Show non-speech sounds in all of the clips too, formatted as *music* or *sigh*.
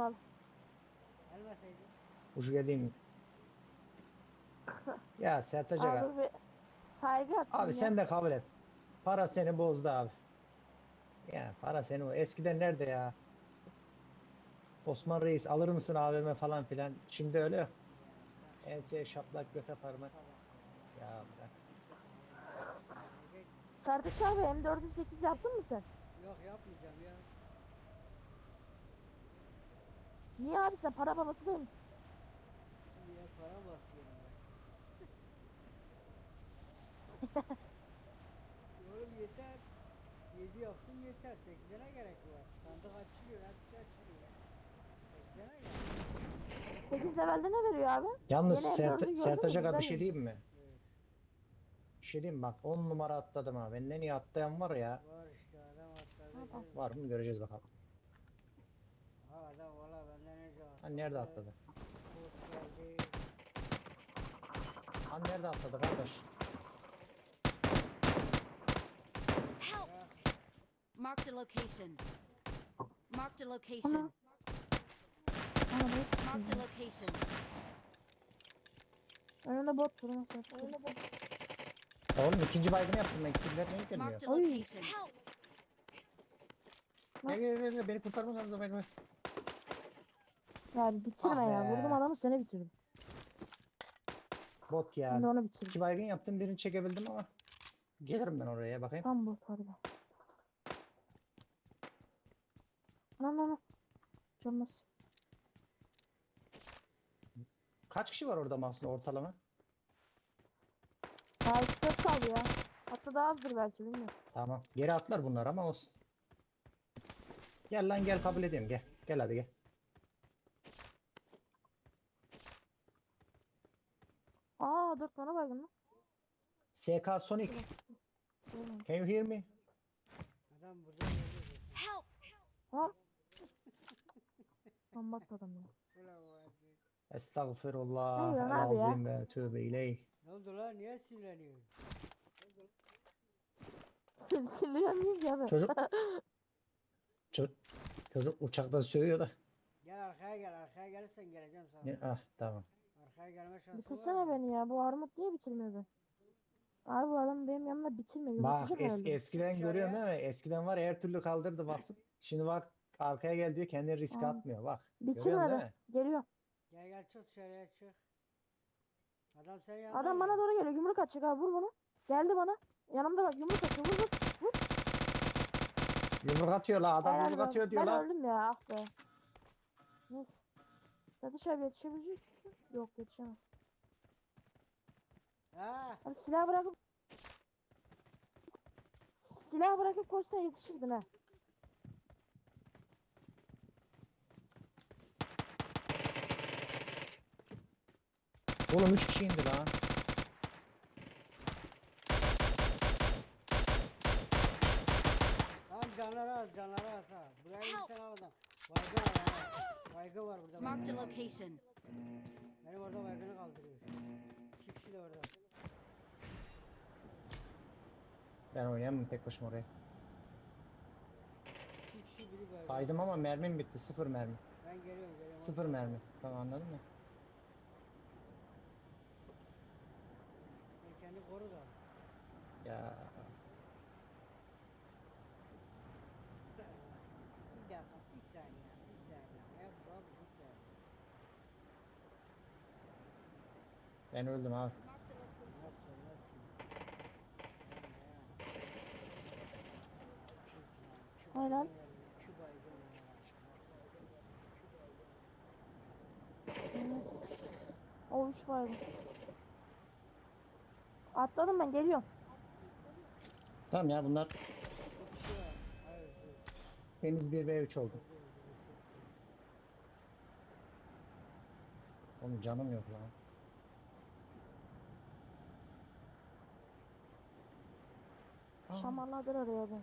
geldim abi. Gelmeseydin. Ucu geleyim. *laughs* Ya Sertaç Aga. Abi bir saygı Abi ya. sen de kabul et. Para seni bozdu abi. Ya para seni o. Eskiden nerede ya? Osman Reis alır mısın AVM falan filan. Şimdi öyle yok. Enseye şaplak göte parmak. Ya bırak. Sertaç abi M4'ü 8 yaptın mı sen? Yok yapmayacağım ya. Niye abi sen para babası değil misin? Niye para basıyorum ben? *laughs* Oğlum yeter. 7 yaptım yeter. 8'e ne gerek var? Sandık açılıyor, hepsi açılıyor. 8'e ne gerek? 8 levelde ne veriyor abi? Yalnız Sert M4'ü gördün Sertaç mü? Aga bir şey diyeyim mi? Evet. Bir şey diyeyim bak 10 numara atladım ha. Benden iyi atlayan var ya. Var işte adam atladı. Var mı göreceğiz bakalım. Ha adam valla Ha nerede atladı? Ha nerede atladı kardeş? Help! Marked a location. Marked a location. Ne? Marked a location. Önünde bot durma Sertaç. Önünde bot. Oğlum ikinci baygını yaptım ben. Kimler neyi gelmiyor? Marked a location. Help! Gel gel gel. Beni kurtarmanız lazım. Beni. Ya bitirme Ah ya. be. Vurdum adamı seni bitirdim. Bot ya. Şimdi onu bitirdim. İki baygın yaptım. Birini çekebildim ama. Gelirim ben oraya bakayım. Tam bot harbiden. Lan lan lan. Canmaz. Kaç kişi var orada Mahsun ortalama? Daha 3 4 kaldı ya. Hatta daha azdır belki bilmiyorum. Tamam. Geri atlar bunlar ama olsun. Gel lan gel kabul edeyim gel. Gel hadi gel. Aa 4 tane baygın lan. SK Sonic. Can you hear me? Adam burada. Help! Ha? Lan bak adam ya. Estağfirullah. Ne abi ya? Elazim ve tövbe ileyh. Ne oldu lan? Niye sinirleniyorsun? Sinirlenmiyor ki abi. Çocuk. Çocuk, çocuk uçakta sövüyor da. Gel arkaya gel. Arkaya gelirsen geleceğim sana. Ne- Ah tamam. Arkaya gelme şansı var Bitirsene mı? beni ya. Bu armut niye bitirmiyor beni? Abi bu adam benim yanımda bitirmiyor. Bak Yumurtacak es, herhalde. eskiden görüyorsun değil mi? Eskiden var ya her türlü kaldırdı basıp. Şimdi bak arkaya gel diyor kendini riske Aa. atmıyor bak. Görüyorsun değil Bitirmedi. mi? Geliyor. Gel gel çık dışarıya çık. Adam senin yanında. Adam mı? bana doğru geliyor. Yumruk atacak abi. Vur bunu. Geldi bana. Yanımda bak yumruk atıyor. Vur vur. Vur. Yumruk atıyor la adam Helal yumruk olsun. atıyor diyor Ben lan. öldüm ya. Ah be. Neyse. Satış abi yetişebilecek misin? Yok yetişemez. Ha? Abi silah bırakıp Silah bırakıp koşsan yetişirdin ha. Oğlum 3 kişi indi lan. Tamam canları az canları az ha. Buraya insan al adam. Baygın var ha. Baygın var burada. A baygın. location. Benim orada baygını kaldırıyor. İki kişi de orada. Ben oynayamam tek başıma oraya. İki kişi biri baygın. Kaydım ama mermim bitti. Sıfır mermi. Ben geliyorum geliyorum. Sıfır mermi. Tamam anladın mı? Sen kendi koru da. Ya Bir dakika bir saniye bir saniye. Yap abi bir saniye. Ben öldüm abi. Nasıl nasıl? Aynen. İki baygın var. O 3 baygın. Atladım ben geliyorum. Tamam ya bunlar temiz 1 v 3 oldu. Oğlum canım yok lan. Aa, Şamarladır oraya beni.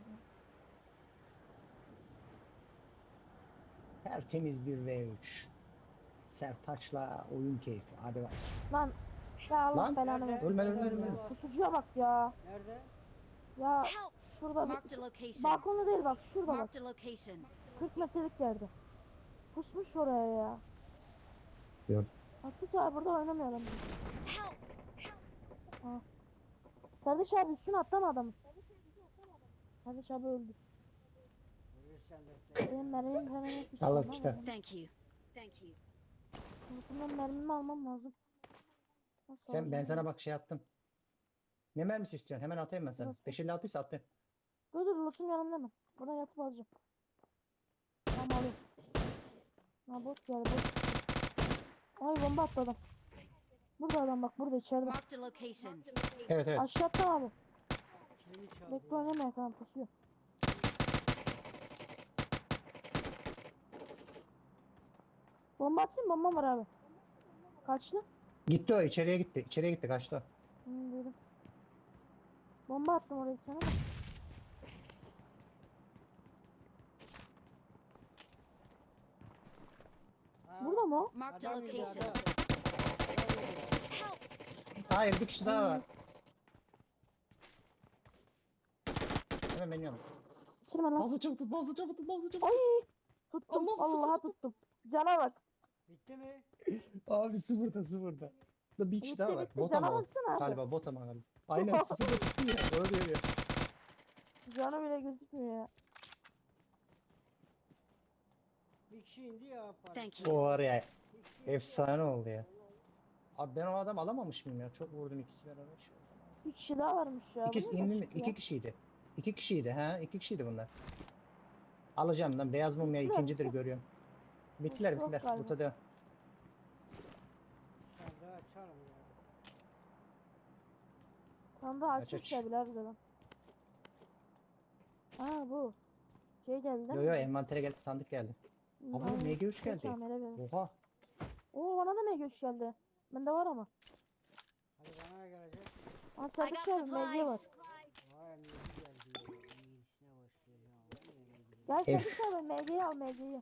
Tertemiz bir V3. Sertaç'la oyun keyfi. Hadi bak. Lan. Ya Allah Lan. belanı versin. Ölme ölme ölme. ölme. Pusucuya bak ya. Nerede? Ya şurada Marked a location. balkonda değil bak şurada bak. Marked a location. 40 metrelik yerde. pusmuş oraya ya. Gördüm. Atış abi burada oynamayalım. Help! Serdiş abi üstüne atlama adamı. Serdiş abi öldü. Benim mermim bir şey Allah olmaz işte. Thank you. Thank you. Bundan mermimi almam lazım. Nasıl Sen ben sana bak şey attım. Ne mermisi istiyorsun? Hemen atayım ben sana. Nasıl? 556 ise attım. Dur dur loot'um yanımda mı? Buna yatıp alacağım. Tamam alayım. Ha bot geldi bot. Ay bomba attı adam. Burada adam bak burada içeride. Marked a location. Evet evet. Aşağı attım abi. Kilimi çaldı. Bekle oynamaya tamam pusuyor. Bomba atayım bomba var abi. Kaçtı? Gitti o içeriye gitti. İçeriye gitti kaçtı. Hı, duydum. Bomba attım oraya. Ha, Burada mı o? Marked a adam yedi, location. Help! Hayır bir kişi daha var. Hemen benim yanım. Bitirme lan. Bazı çabuk tut, bazı çabuk tut, bazı çabuk Ay! tut. Tuttum. Allah, sıfır Allah'a tuttum. tuttum. Cana bak. Bitti mi? Abi sıfırda sıfırda. Da bir kişi Bitti daha var. bitti. Bot Cana ama baksana abi. Galiba bot ama galiba. Aynen sıfırda *laughs* tuttu ya. Öyle diyor ya. Canı bile gözükmüyor ya. Bir kişi indi ya. Thank you. O var ya. Efsane oldu ya. Abi ben o adam alamamış mıyım ya? Çok vurdum ikisi beraber. Bir kişi daha varmış ya. İki, Bu ne indi mi? ya? iki kişiydi. İki kişiydi ha. iki kişiydi bunlar. Alacağım lan. Beyaz mum ya Bittiler, ikincidir görüyorum. Bittiler Yok bittiler. galiba. Burada devam. sandığı açarım ya. Aç, açmış aç. ya bile harbiden. Aa bu. Şey geldi değil Yo yo mi? envantere geldi sandık geldi. Ama aynen. MG3 Geç geldi. amele verin. Oha. Oo bana da MG3 geldi. Bende var ama. Hadi bana ne gelecek? Aa I got abi MG var. supplies. Vay emniyeti geldi. ya. İyisine Gel Em- Serdiş abi MG'yi al MG'yi.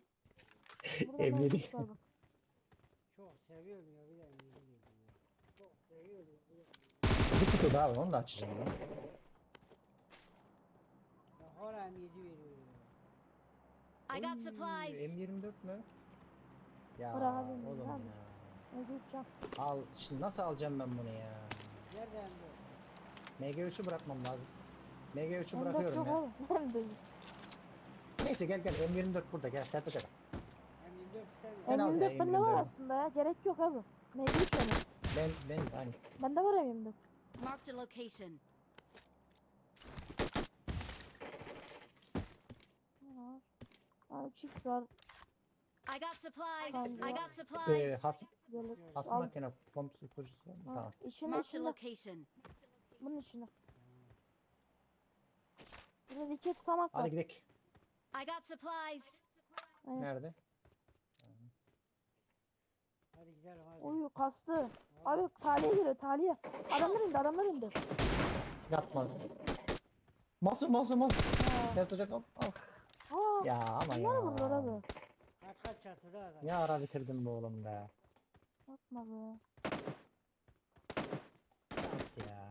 Burada Emniyeti. MG3 var bak. Çok seviyorum ya bir de geliyor. Çok seviyorum. bir de- Bir kutu daha var onu da açacağım lan. Ya hala emniyeti veriyor ya. I got supplies. M24 mü? Ya Bırak abi, oğlum bırak. ya. MG3 can. Al şimdi nasıl alacağım ben bunu ya? Nerede emniyet? MG3'ü bırakmam lazım. MG3'ü M4 bırakıyorum ya. de. *laughs* Neyse gel gel M24 burada gel Sertaç aga. M24 istemiyorum. Sen al ya, M24 bende var M24. aslında ya. Gerek yok abi. MG3 benim. Ben ben aynı. Bende var M24. Marked a location. Ne var? Aa 3x var. I got supplies. I got Ee, supplies. hafif, Gelir. hafif Al. makine pomp susturucusu var mı? Ha, Tamam. içinde Marked a içinde. location. Bunun içinde. Burada iki tutamak var. Hadi gidelim. I got supplies. Nerede? Hadi gidelim hadi. Uyu kastı. Abi taliye giriyor taliye. Adamlar indi adamlar indi. Yapma. Masu masu masu. Ha. Sertaç aga. Al. Aa, Ya ama bunlar bunlar ya. abi. Kaç kaç çatıda adam. Ne ara bitirdim bu oğlum be. Yapma be. Nasıl ya?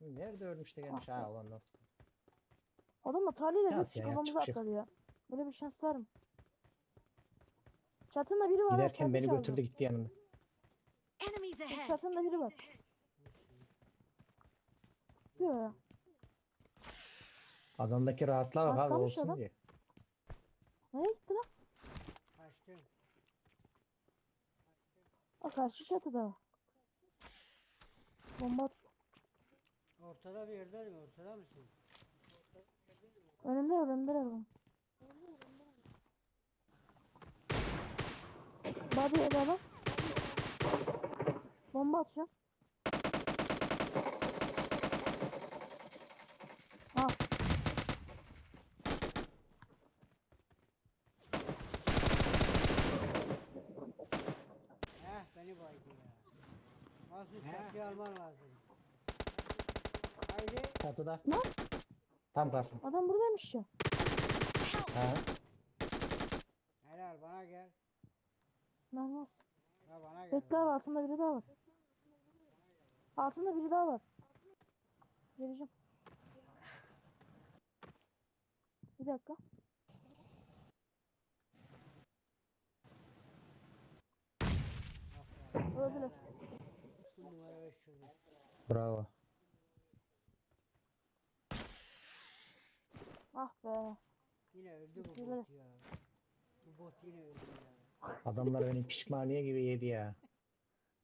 Nerede ölmüş de gelmiş ha ulan nasıl? Adamla taliyle Şans hep ya, kafamıza yapacak bir şey atladı ya. Böyle bir şans var mı? Çatında biri var. ha, Giderken beni götürdü gitti yanımda. Enemies ahead. Çatında biri var. Diyor ya. Adamdaki rahatlığa bak abi Atlamış olsun adam. diye. Nereye gitti lan? Kaçtım. O karşı çatıda. Bomba at- Ortada bir yerde mi? Ortada mısın? önümde önümde adam. Body bak. Bomba atacağım. Ha. Heh beni baydı ya. Nasıl çatıya alman lazım. Çatıda. Ne? Tam karşı. Adam buradaymış ya. Ha. Helal bana gel. Mermaz. Ha bana gel. Bekle abi altında biri daha var. Altında biri daha var. Geleceğim. Bir dakika. Öldüler. Bu numara 5 çocuk. Bravo. Ah be. Yine öldü bu bot ya. Bu bot yine öldü ya. Adamlar beni pişmaniye gibi yedi ya.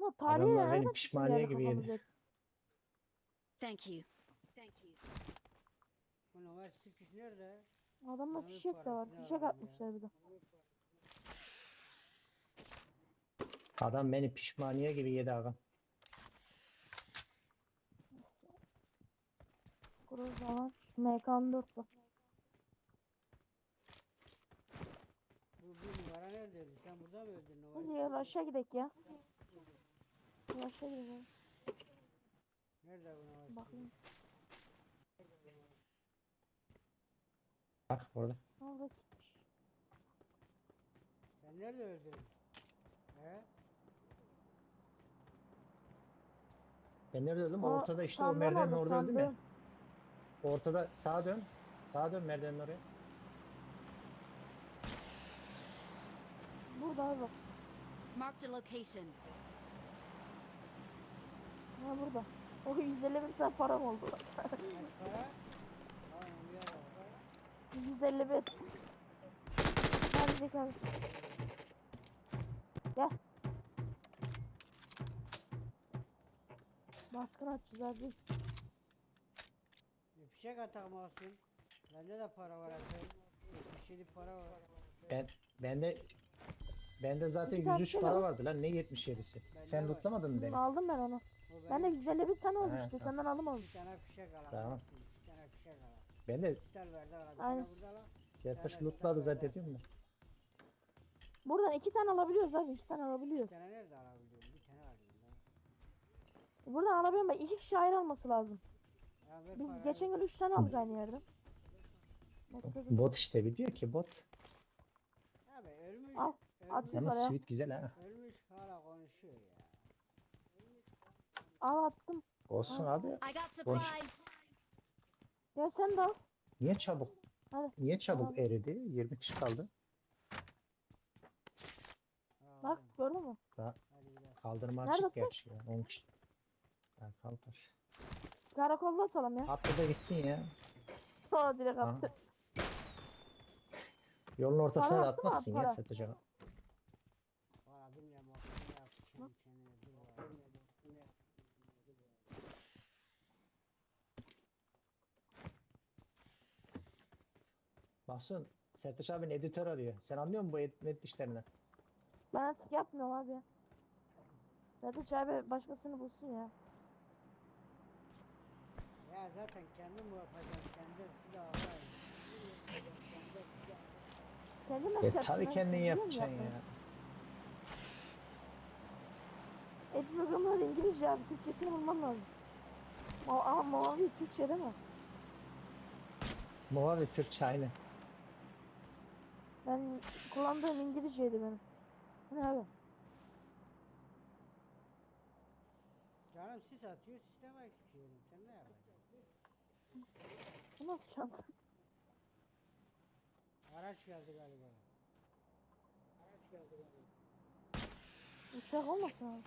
Ama tarihi Adamlar nereden benim çıktı pişmaniye yani gibi kafamıza? yedi. Thank you. Thank you. Bu numara 8 nerede? Adamda Onun fişek de var. parasını Fişek ya. atmışlar bir de. Adam beni pişmaniye gibi yedi ağam. Groza var. MK4 var. Bu bir numara nerede öldü? Sen burada mı öldün Hadi numara? ya aşağı gidelim ya. Aşağı gidelim. Nerede bu numara? Bakayım. Bak orada. Orada gitmiş. Sen nerede öldün? He? Ben nerede öldüm? Aa, Ortada işte o sandığın merdivenin orada, orada öldüm ya. Ortada sağa dön. Sağa dön merdivenin oraya. Burada abi bak. Marked a location. Ha burada. O 150 bin tane param oldu. Kaç para? Tamam bir yere bak. 151. Hadi bakalım. Gel. Baskın açacağız abi. Bir fişek atak masum. Bende de para var efendim. 77 para var. Ben bende bende zaten tane 103 şey para var. vardı lan ne 77'si. Bende Sen var. lootlamadın mı beni? Aldım ben onu. O Ben de benim 151 tane oldu He, işte. tamam. Senden aldım onu. bir tane fişek al. Tamam. Bir tane fişek al. Ben de Stel verdi al. Bir Aynen. tane burada. Sertaş tane lootladı ver. zannediyorum da. Buradan iki tane alabiliyoruz abi. iki tane Bir alabiliyoruz. tane nerede alabiliyorum? Bir tane alayım. Buradan alabiliyorum ben. iki kişi ayrı alması lazım. Ya ver Biz parayı. geçen gün üç tane aldık aynı yerden. Bot işte biliyor ki bot. Abi ölmüş. Al, at Yalnız Paraya. sweet güzel ha. ölmüş hala konuşuyor ya. Al attım. Olsun abi. I got Boş. supplies. Ya sen de al. Niye çabuk? Hadi. Niye çabuk eridi? 20 kişi kaldı. Bak Aldım. gördün mü? Hadi gidelim. Kaldırma Nerede açık bu? gerçi ya. 10 kişi. Ha, kalkar. Karakolda atalım ya. Attı da gitsin ya. Sonra direkt Ha. attı. Yolun ortasına Para da attı mı? atmazsın ya Para ağa. Valla bilmiyorum bak. Ne yaptı kendi kendine. Dur valla. Bilmiyorum. Baksın Sertaç abinin editör arıyor. Sen anlıyor musun bu edit işlerinden? Ben artık yapmıyorum abi. Zaten abi başkasını bulsun ya. Ya zaten kendim bu yapacağım. Kendim size ağlayın. Kendin E nasıl yaptın? tabii Ben kendin biliyorum yapacaksın yapmayı. ya. Et programları İngilizce abi. Türkçesini bulmam lazım. Ama, ama mavi Türkçe değil mi? Mavi Türkçe aynı. Ben kullandığım İngilizceydi benim. Ne abi? Canım sis atıyor. Sisteme eksikiyorum. Sen ne yapacaksın? Bu nasıl çanta? Araç geldi galiba. Uçak olmasın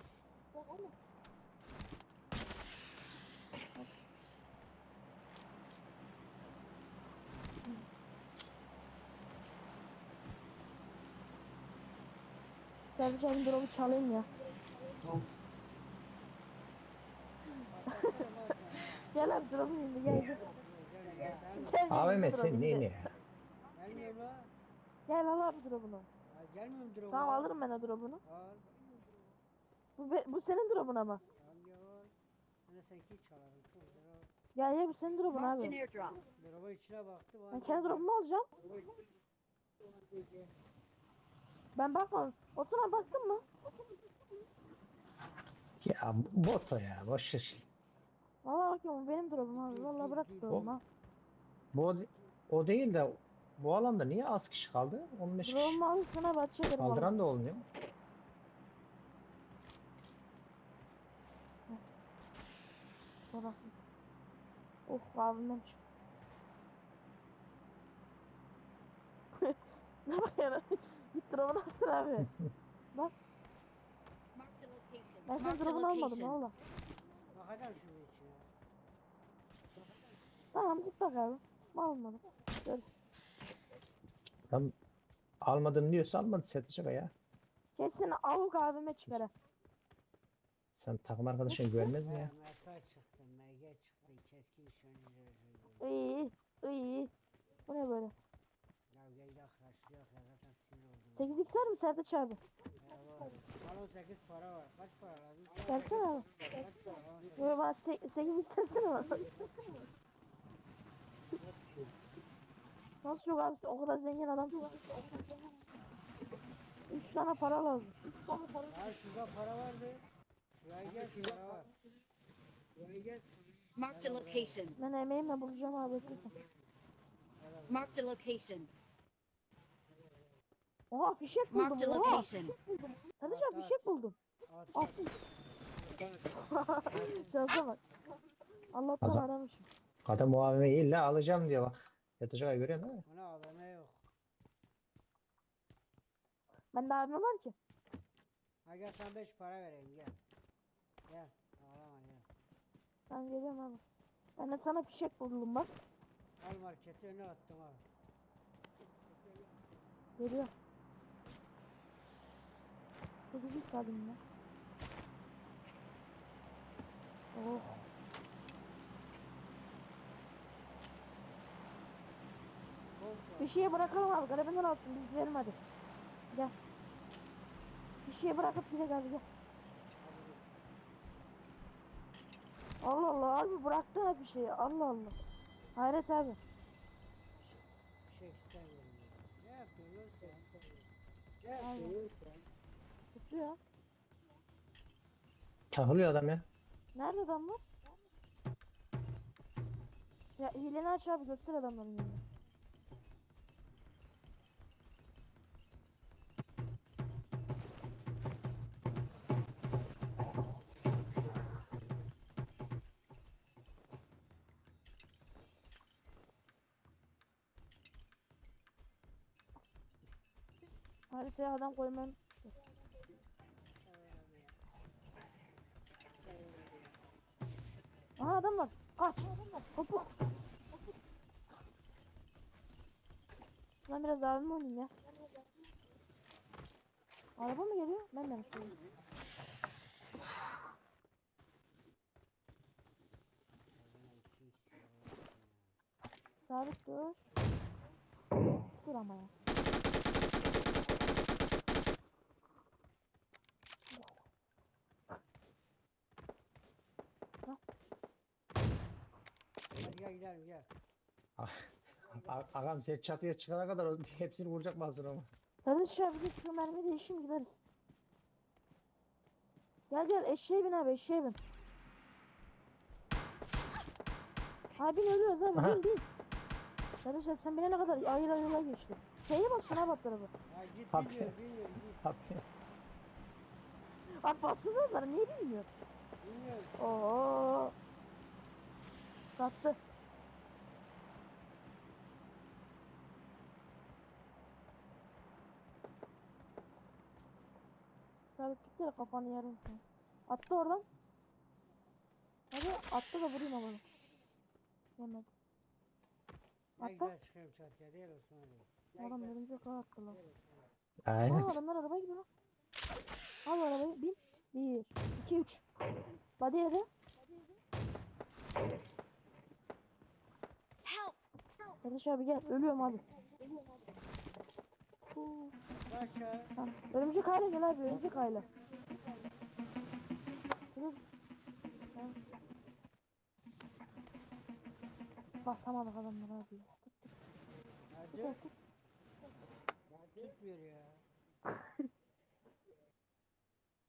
abi. Servis abim drop'u çalayım ya. *laughs* Gel abi drop'u indi gel gel. AVM drop'u sen ya? Gelmiyor mu? Gel al abi drop'unu. Ya gelmiyor mu drone? Tamam alırım ben o drop'unu. Al. Bu, be- bu senin drop'un ama. Ben seninki çalarım. Çok. Gel gel bu senin drop'un an abi. Drop'a içine baktı. Ben kendi drop'umu alacağım. Ben bakmadım. Osman baktın mı? Ya bot o ya. Boş ver. Valla bakıyorum bu benim drop'um abi. Valla bırak drop'umu. ha. Bu o, değil de bu alanda niye az kişi kaldı? 15 kişi. Drop'umu alırsın abi açıyorum. Kaldıran da olmuyor. Bırak. Oh abimden çık. *laughs* Ne bakıyorsun? Git drop'unu alsın abi. *laughs* Bak ben a drop'unu almadım valla. Bakacağım şimdi içine. Tamam git bak abi. Almadım. Görürsün. Tam almadım diyorsa almadı Sertaç ya. Kesin avuk abime çıkar. Sen takım arkadaşın görmez mi ya? He, Mertay çıktı, MG çıktı, keskin cırcırdı. İyi iyi. Bu ne böyle? 8x'ler mi Sertaç abi? Bana 8 para var. Kaç para lazım? Versene abi. Kaç para lazım? Böyle bana 8x versene bana. Nasıl yok abi sen o kadar zengin adamsın. 3 tane para lazım. 3 tane para lazım. Ya şurada para vardı. Şuraya gel para var. Şuraya gel. Mark the location. Ben emeğimle bulacağım abi. Mark the location. Oha fişek Marked a buldum. Oha. location. At, abi at. fişek buldum. At, Al. at. *laughs* Şansa bak. Allah'tan Adam- aramışım. Adam o AVM'yi illa alacağım diyor bak. Aga görüyorsun değil mi? Ona AVM yok. Bende abim var ki. Ha gel sen 5 para vereyim gel. Gel. Ağlama gel. Ben geliyorum abi. Ben de sana fişek buldum bak. Al marketi önüne attım abi. Geliyor. 8x alayım ya. Oh. Bir şeye bırakalım abi. Garabinden alsın. Biz gidelim hadi. Gel. Bir şeye bırakıp gidelim abi gel. Allah Allah abi bıraktı hep bir şeyi. Allah Allah. Hayret abi. Bir şey istemiyorum. ya. Ne yapıyorsun sen? Ne yapıyorsun sen? Tutuyor. Takılıyor adam ya. Nerede adamlar? Ya hileni aç abi göster adamların yerini. Haritaya adam koymanın Aha adam var. Kaç. Hopu. Ben biraz abim oynayayım ya. Araba mı geliyor? Ben de mi söyleyeyim? Sabit dur. Dur ama ya. Hadi gel gidelim gel. A- Ağam sen çatıya çıkana kadar o- *laughs* hepsini vuracak mı hazır ama? Kardeş abi git şu mermi değişim gideriz. Gel gel eşeğe bin abi eşeğe bin. Abi bin ölüyoruz abi Aha. bin bin. Kardeş abi sen binene kadar ayır ayırla geçti. Şeye bas şuna bak tarafı. Ya git Abi. bilmiyorum bilmiyorum git. Abi, Abi bassana onlara niye bilmiyor? Bilmiyorum. Oo. Sattı. Sabit gitti kafanı yarım sen. Attı oradan. Hadi attı da vurayım ama. Yemedi. Ne güzel çıkıyorum çatıya değil Osman Reis. Adam örümcek ağı attılar. Aynen. Aa adamlar arabaya gidiyor lan. Al arabayı bin. Bir, iki, üç. Body yedi. Help! Kardeş abi gel. Ölüyorum abi. Aşağı. Tamam. Örümcek aile gel abi. Örümcek aile. Basamadık adamlar abi. tut. Tutmuyor ya.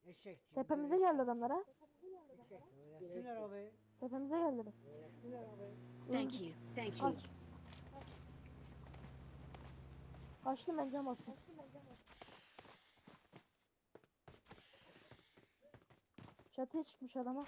Eşek. Tepemize geldi yapsın. adamlar ha. Oynasın arabayı. Tepemize arabayı. Thank you. Thank you. Kaçtım ben cam attım. Çatıya çıkmış adama.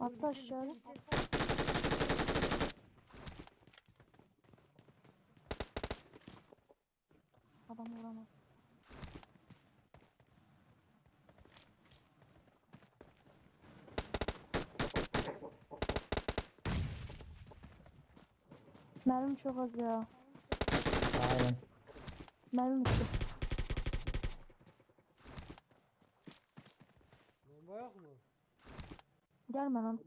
Atla aşağı. Adam vuramaz. Mermim çok az ya. Aynen. Mermim bitti. Bomba yok mu? Gelme lan. Dur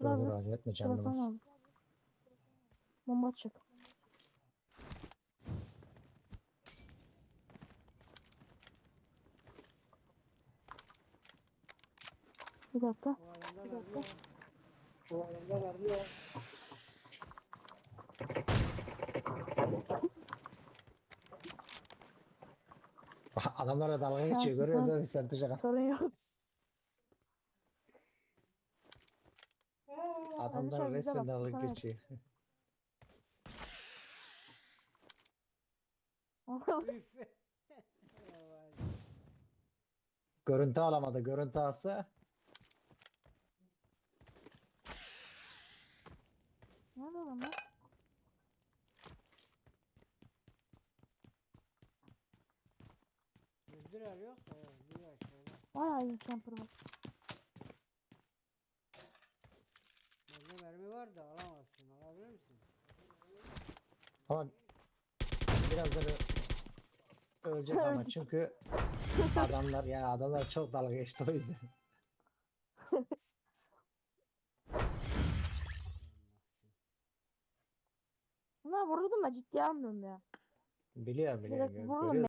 Biraz dur da acele etme canını bas. Bomba çık. Bir dakika. Bir dakika. Adamlara dalga geçiyor görüyor musun Ağa? Sorun yok. Bize resmen dalga geçiyor. *laughs* Görüntü alamadı. Görüntü alsa Lan? Öldürer yoksa ya. Bir aşağıda. Bayağı iyi camper var. Bende mermi var da alamazsın. Alabilir misin? ama birazdan ö- ölecek ama çünkü adamlar ya adamlar çok dalga geçti o yüzden. Bunlar vururdum da ciddiye almıyorum ya. Biliyorum biliyorum. Direkt vururum.